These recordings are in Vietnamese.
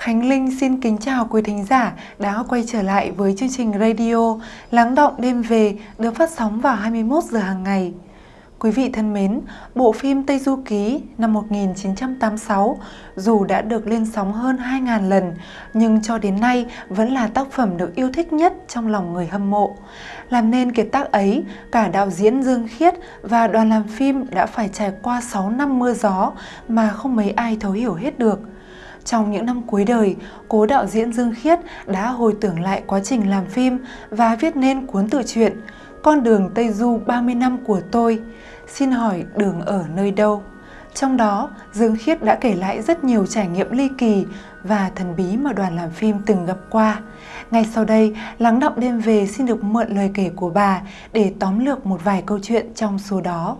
Khánh Linh xin kính chào quý thính giả đã quay trở lại với chương trình radio Lắng động đêm về được phát sóng vào 21 giờ hàng ngày. Quý vị thân mến, bộ phim Tây Du Ký năm 1986 dù đã được lên sóng hơn 2.000 lần nhưng cho đến nay vẫn là tác phẩm được yêu thích nhất trong lòng người hâm mộ. Làm nên kiệt tác ấy, cả đạo diễn Dương Khiết và đoàn làm phim đã phải trải qua 6 năm mưa gió mà không mấy ai thấu hiểu hết được. Trong những năm cuối đời, cố đạo diễn Dương Khiết đã hồi tưởng lại quá trình làm phim và viết nên cuốn tự truyện Con đường Tây Du 30 năm của tôi. Xin hỏi đường ở nơi đâu? Trong đó, Dương Khiết đã kể lại rất nhiều trải nghiệm ly kỳ và thần bí mà đoàn làm phim từng gặp qua. Ngay sau đây, Lắng Động Đêm Về xin được mượn lời kể của bà để tóm lược một vài câu chuyện trong số đó.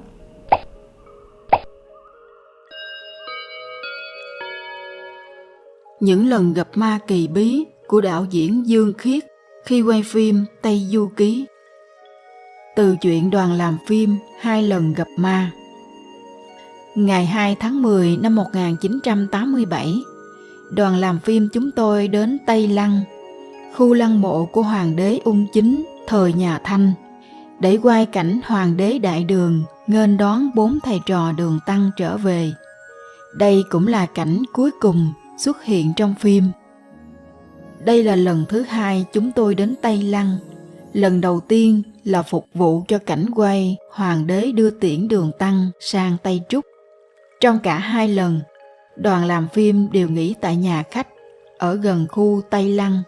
Những lần gặp ma kỳ bí của đạo diễn Dương Khiết khi quay phim Tây Du Ký. Từ chuyện đoàn làm phim Hai lần gặp ma. Ngày 2 tháng 10 năm 1987, đoàn làm phim chúng tôi đến Tây Lăng, khu lăng mộ của Hoàng đế Ung Chính thời nhà Thanh, để quay cảnh Hoàng đế Đại Đường nghênh đón bốn thầy trò đường Tăng trở về. Đây cũng là cảnh cuối cùng xuất hiện trong phim. Đây là lần thứ hai chúng tôi đến Tây Lăng. Lần đầu tiên là phục vụ cho cảnh quay Hoàng đế đưa tiễn đường Tăng sang Tây Trúc. Trong cả hai lần, đoàn làm phim đều nghỉ tại nhà khách ở gần khu Tây Lăng.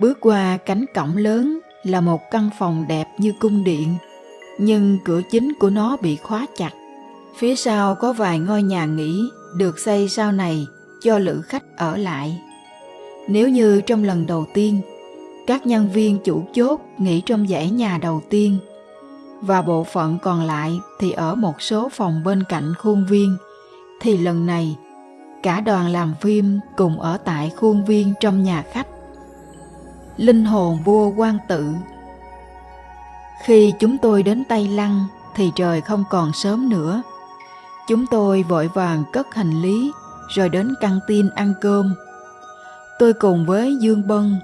Bước qua cánh cổng lớn là một căn phòng đẹp như cung điện, nhưng cửa chính của nó bị khóa chặt. Phía sau có vài ngôi nhà nghỉ được xây sau này cho lữ khách ở lại. Nếu như trong lần đầu tiên, các nhân viên chủ chốt nghỉ trong dãy nhà đầu tiên và bộ phận còn lại thì ở một số phòng bên cạnh khuôn viên, thì lần này cả đoàn làm phim cùng ở tại khuôn viên trong nhà khách. Linh hồn vua quan tự Khi chúng tôi đến Tây Lăng thì trời không còn sớm nữa. Chúng tôi vội vàng cất hành lý rồi đến căng tin ăn cơm. Tôi cùng với Dương Bân,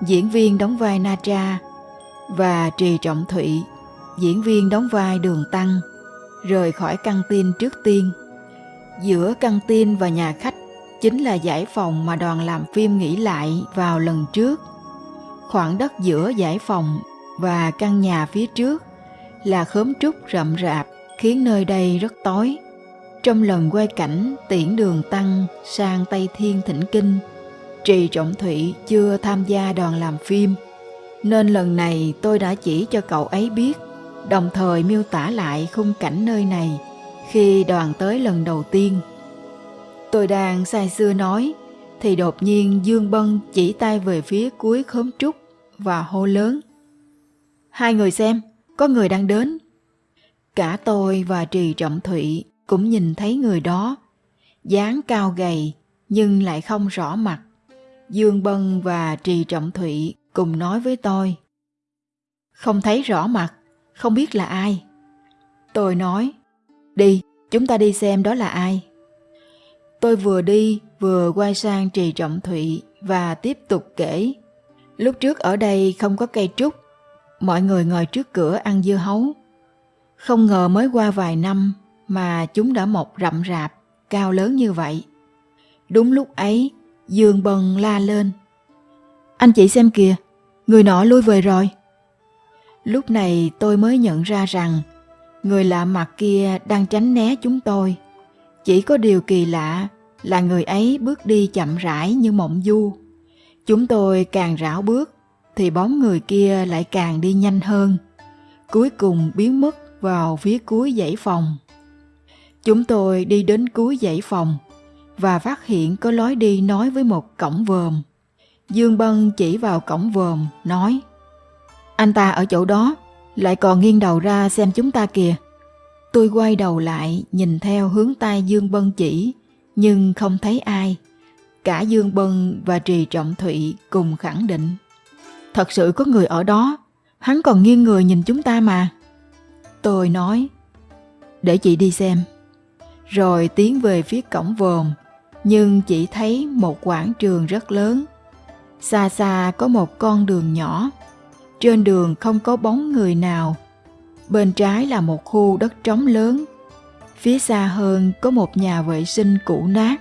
diễn viên đóng vai Na Tra, và Trì Trọng Thụy, diễn viên đóng vai Đường Tăng, rời khỏi căng tin trước tiên. Giữa căng tin và nhà khách chính là giải phòng mà đoàn làm phim nghỉ lại vào lần trước. Khoảng đất giữa giải phòng và căn nhà phía trước là khóm trúc rậm rạp khiến nơi đây rất tối. Trong lần quay cảnh tiễn đường Tăng sang Tây Thiên Thỉnh Kinh, Trì Trọng Thụy chưa tham gia đoàn làm phim, nên lần này tôi đã chỉ cho cậu ấy biết, đồng thời miêu tả lại khung cảnh nơi này khi đoàn tới lần đầu tiên. Tôi đang say xưa nói, thì đột nhiên Dương Bân chỉ tay về phía cuối khóm trúc và hô lớn. Hai người xem, có người đang đến. Cả tôi và Trì Trọng Thụy cũng nhìn thấy người đó, dáng cao gầy nhưng lại không rõ mặt. Dương Bân và Trì Trọng Thụy cùng nói với tôi. Không thấy rõ mặt, không biết là ai. Tôi nói, đi, chúng ta đi xem đó là ai. Tôi vừa đi vừa quay sang Trì Trọng Thụy và tiếp tục kể. Lúc trước ở đây không có cây trúc, mọi người ngồi trước cửa ăn dưa hấu. Không ngờ mới qua vài năm mà chúng đã mọc rậm rạp, cao lớn như vậy. Đúng lúc ấy, Dương Bần la lên. Anh chị xem kìa, người nọ lui về rồi. Lúc này tôi mới nhận ra rằng người lạ mặt kia đang tránh né chúng tôi. Chỉ có điều kỳ lạ là người ấy bước đi chậm rãi như mộng du. Chúng tôi càng rảo bước thì bóng người kia lại càng đi nhanh hơn. Cuối cùng biến mất vào phía cuối dãy phòng. Chúng tôi đi đến cuối dãy phòng và phát hiện có lối đi nói với một cổng vòm. Dương Bân chỉ vào cổng vòm, nói Anh ta ở chỗ đó, lại còn nghiêng đầu ra xem chúng ta kìa. Tôi quay đầu lại nhìn theo hướng tay Dương Bân chỉ, nhưng không thấy ai. Cả Dương Bân và Trì Trọng Thụy cùng khẳng định. Thật sự có người ở đó, hắn còn nghiêng người nhìn chúng ta mà. Tôi nói, để chị đi xem rồi tiến về phía cổng vòm, nhưng chỉ thấy một quảng trường rất lớn. Xa xa có một con đường nhỏ, trên đường không có bóng người nào. Bên trái là một khu đất trống lớn, phía xa hơn có một nhà vệ sinh cũ nát,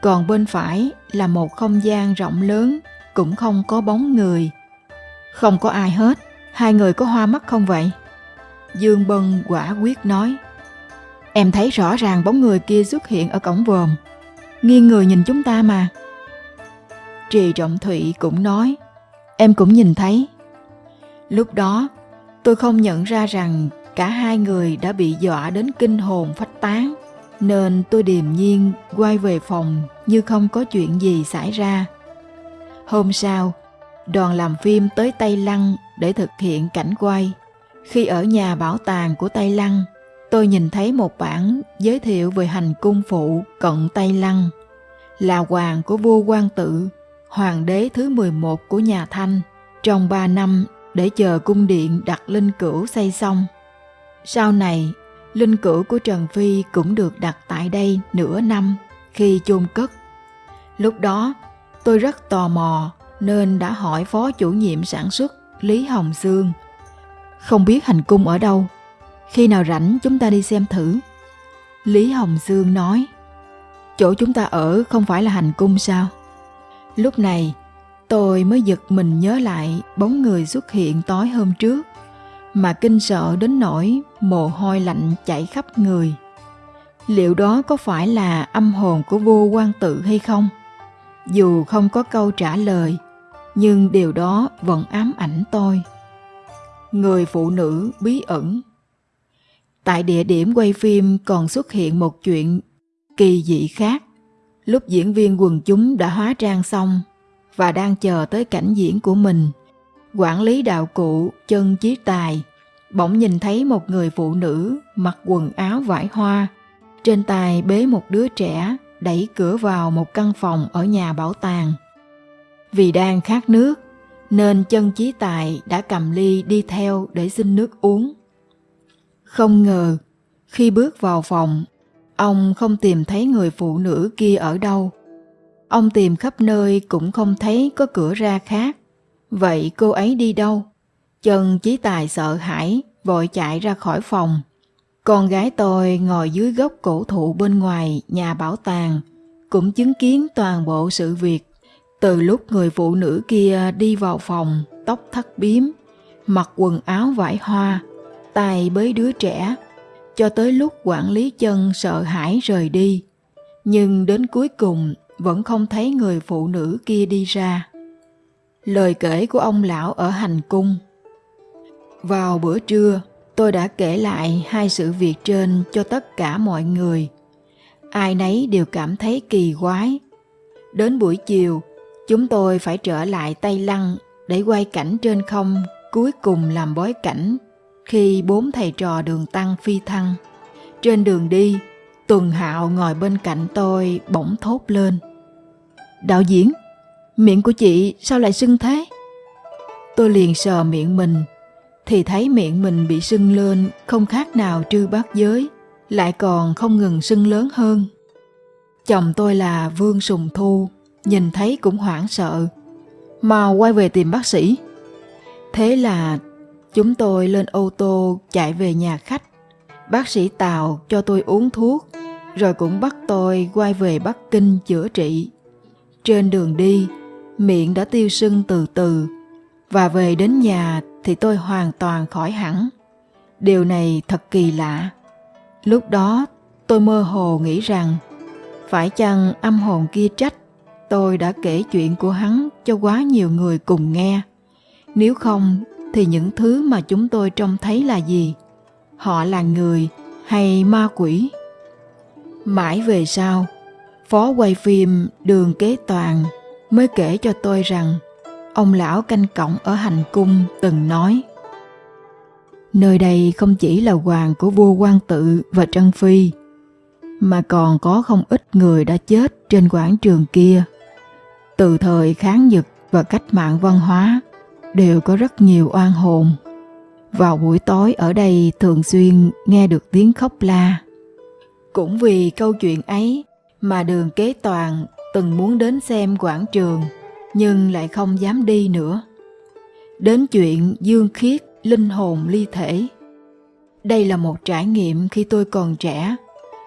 còn bên phải là một không gian rộng lớn, cũng không có bóng người. Không có ai hết, hai người có hoa mắt không vậy? Dương Bân quả quyết nói. Em thấy rõ ràng bóng người kia xuất hiện ở cổng vòm. Nghiêng người nhìn chúng ta mà. Trì Trọng Thụy cũng nói. Em cũng nhìn thấy. Lúc đó, tôi không nhận ra rằng cả hai người đã bị dọa đến kinh hồn phách tán. Nên tôi điềm nhiên quay về phòng như không có chuyện gì xảy ra. Hôm sau, đoàn làm phim tới Tây Lăng để thực hiện cảnh quay. Khi ở nhà bảo tàng của Tây Lăng, tôi nhìn thấy một bản giới thiệu về hành cung phụ cận Tây Lăng, là hoàng của vua Quang Tự, hoàng đế thứ 11 của nhà Thanh, trong 3 năm để chờ cung điện đặt linh cữu xây xong. Sau này, linh cữu của Trần Phi cũng được đặt tại đây nửa năm khi chôn cất. Lúc đó, tôi rất tò mò nên đã hỏi phó chủ nhiệm sản xuất Lý Hồng Sương – không biết hành cung ở đâu. Khi nào rảnh chúng ta đi xem thử. Lý Hồng Dương nói, chỗ chúng ta ở không phải là hành cung sao? Lúc này, tôi mới giật mình nhớ lại bóng người xuất hiện tối hôm trước, mà kinh sợ đến nỗi mồ hôi lạnh chảy khắp người. Liệu đó có phải là âm hồn của vua quan tự hay không? Dù không có câu trả lời, nhưng điều đó vẫn ám ảnh tôi người phụ nữ bí ẩn. Tại địa điểm quay phim còn xuất hiện một chuyện kỳ dị khác. Lúc diễn viên quần chúng đã hóa trang xong và đang chờ tới cảnh diễn của mình, quản lý đạo cụ chân chí tài bỗng nhìn thấy một người phụ nữ mặc quần áo vải hoa, trên tay bế một đứa trẻ đẩy cửa vào một căn phòng ở nhà bảo tàng. Vì đang khát nước, nên chân chí tài đã cầm ly đi theo để xin nước uống. Không ngờ, khi bước vào phòng, ông không tìm thấy người phụ nữ kia ở đâu. Ông tìm khắp nơi cũng không thấy có cửa ra khác. Vậy cô ấy đi đâu? Chân chí tài sợ hãi, vội chạy ra khỏi phòng. Con gái tôi ngồi dưới gốc cổ thụ bên ngoài nhà bảo tàng, cũng chứng kiến toàn bộ sự việc từ lúc người phụ nữ kia đi vào phòng, tóc thắt biếm, mặc quần áo vải hoa, tay bới đứa trẻ, cho tới lúc quản lý chân sợ hãi rời đi. Nhưng đến cuối cùng vẫn không thấy người phụ nữ kia đi ra. Lời kể của ông lão ở hành cung Vào bữa trưa, tôi đã kể lại hai sự việc trên cho tất cả mọi người. Ai nấy đều cảm thấy kỳ quái. Đến buổi chiều, Chúng tôi phải trở lại Tây Lăng để quay cảnh trên không cuối cùng làm bối cảnh khi bốn thầy trò đường tăng phi thăng. Trên đường đi, Tuần Hạo ngồi bên cạnh tôi bỗng thốt lên. Đạo diễn, miệng của chị sao lại sưng thế? Tôi liền sờ miệng mình, thì thấy miệng mình bị sưng lên không khác nào trư bát giới, lại còn không ngừng sưng lớn hơn. Chồng tôi là Vương Sùng Thu, nhìn thấy cũng hoảng sợ. Mau quay về tìm bác sĩ. Thế là chúng tôi lên ô tô chạy về nhà khách. Bác sĩ Tào cho tôi uống thuốc, rồi cũng bắt tôi quay về Bắc Kinh chữa trị. Trên đường đi, miệng đã tiêu sưng từ từ, và về đến nhà thì tôi hoàn toàn khỏi hẳn. Điều này thật kỳ lạ. Lúc đó tôi mơ hồ nghĩ rằng phải chăng âm hồn kia trách tôi đã kể chuyện của hắn cho quá nhiều người cùng nghe nếu không thì những thứ mà chúng tôi trông thấy là gì? Họ là người hay ma quỷ? Mãi về sau, phó quay phim đường kế toàn mới kể cho tôi rằng ông lão canh cổng ở hành cung từng nói, nơi đây không chỉ là hoàng của vua quan tự và trân phi, mà còn có không ít người đã chết trên quảng trường kia, từ thời kháng nhật và cách mạng văn hóa đều có rất nhiều oan hồn. Vào buổi tối ở đây thường xuyên nghe được tiếng khóc la. Cũng vì câu chuyện ấy mà đường kế toàn từng muốn đến xem quảng trường nhưng lại không dám đi nữa. Đến chuyện dương khiết, linh hồn ly thể. Đây là một trải nghiệm khi tôi còn trẻ,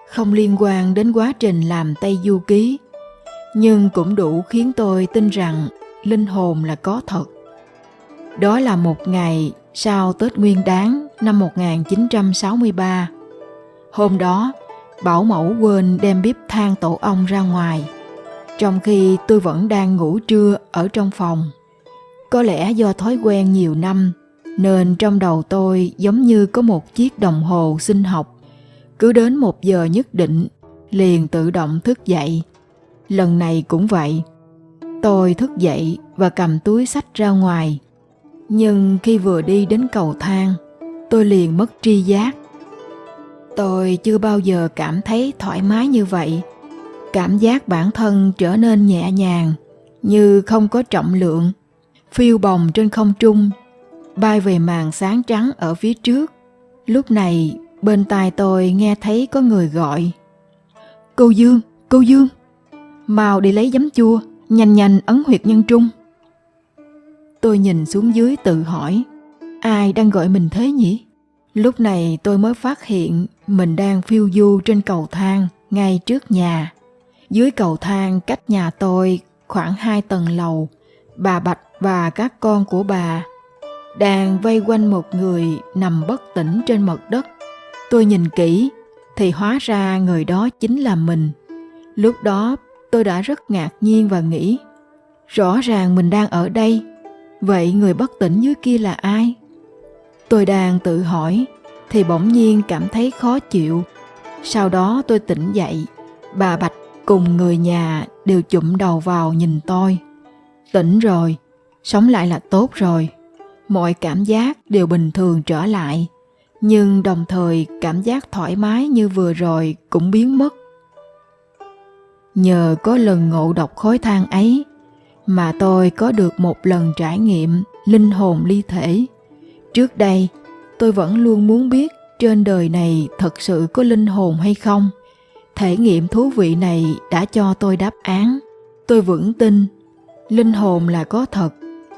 không liên quan đến quá trình làm Tây Du Ký, nhưng cũng đủ khiến tôi tin rằng linh hồn là có thật. Đó là một ngày sau Tết Nguyên Đán năm 1963. Hôm đó, Bảo mẫu quên đem bếp than tổ ong ra ngoài, trong khi tôi vẫn đang ngủ trưa ở trong phòng. Có lẽ do thói quen nhiều năm, nên trong đầu tôi giống như có một chiếc đồng hồ sinh học. Cứ đến một giờ nhất định, liền tự động thức dậy. Lần này cũng vậy. Tôi thức dậy và cầm túi sách ra ngoài. Nhưng khi vừa đi đến cầu thang, tôi liền mất tri giác. Tôi chưa bao giờ cảm thấy thoải mái như vậy. Cảm giác bản thân trở nên nhẹ nhàng, như không có trọng lượng, phiêu bồng trên không trung, bay về màn sáng trắng ở phía trước. Lúc này, bên tai tôi nghe thấy có người gọi. Cô Dương, cô Dương, mau đi lấy giấm chua, nhanh nhanh ấn huyệt nhân trung. Tôi nhìn xuống dưới tự hỏi, ai đang gọi mình thế nhỉ? Lúc này tôi mới phát hiện mình đang phiêu du trên cầu thang ngay trước nhà. Dưới cầu thang cách nhà tôi khoảng hai tầng lầu, bà Bạch và các con của bà đang vây quanh một người nằm bất tỉnh trên mặt đất. Tôi nhìn kỹ thì hóa ra người đó chính là mình. Lúc đó tôi đã rất ngạc nhiên và nghĩ rõ ràng mình đang ở đây vậy người bất tỉnh dưới kia là ai? Tôi đang tự hỏi, thì bỗng nhiên cảm thấy khó chịu. Sau đó tôi tỉnh dậy, bà bạch cùng người nhà đều chụm đầu vào nhìn tôi. Tỉnh rồi, sống lại là tốt rồi. Mọi cảm giác đều bình thường trở lại, nhưng đồng thời cảm giác thoải mái như vừa rồi cũng biến mất. Nhờ có lần ngộ độc khói than ấy mà tôi có được một lần trải nghiệm linh hồn ly thể. Trước đây, tôi vẫn luôn muốn biết trên đời này thật sự có linh hồn hay không. Thể nghiệm thú vị này đã cho tôi đáp án. Tôi vững tin, linh hồn là có thật,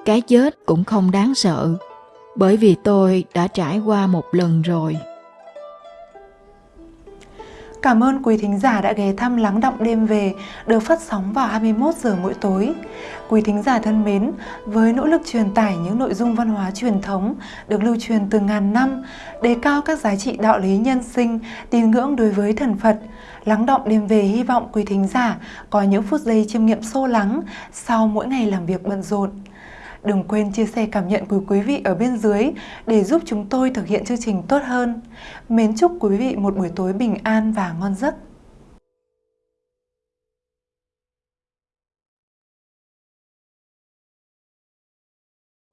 cái chết cũng không đáng sợ, bởi vì tôi đã trải qua một lần rồi. Cảm ơn quý thính giả đã ghé thăm Lắng Động Đêm Về được phát sóng vào 21 giờ mỗi tối. Quý thính giả thân mến, với nỗ lực truyền tải những nội dung văn hóa truyền thống được lưu truyền từ ngàn năm, đề cao các giá trị đạo lý nhân sinh, tín ngưỡng đối với thần Phật, Lắng Động Đêm Về hy vọng quý thính giả có những phút giây chiêm nghiệm sâu lắng sau mỗi ngày làm việc bận rộn. Đừng quên chia sẻ cảm nhận của quý vị ở bên dưới để giúp chúng tôi thực hiện chương trình tốt hơn. Mến chúc quý vị một buổi tối bình an và ngon giấc.